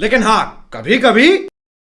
लेकिन हाँ कभी कभी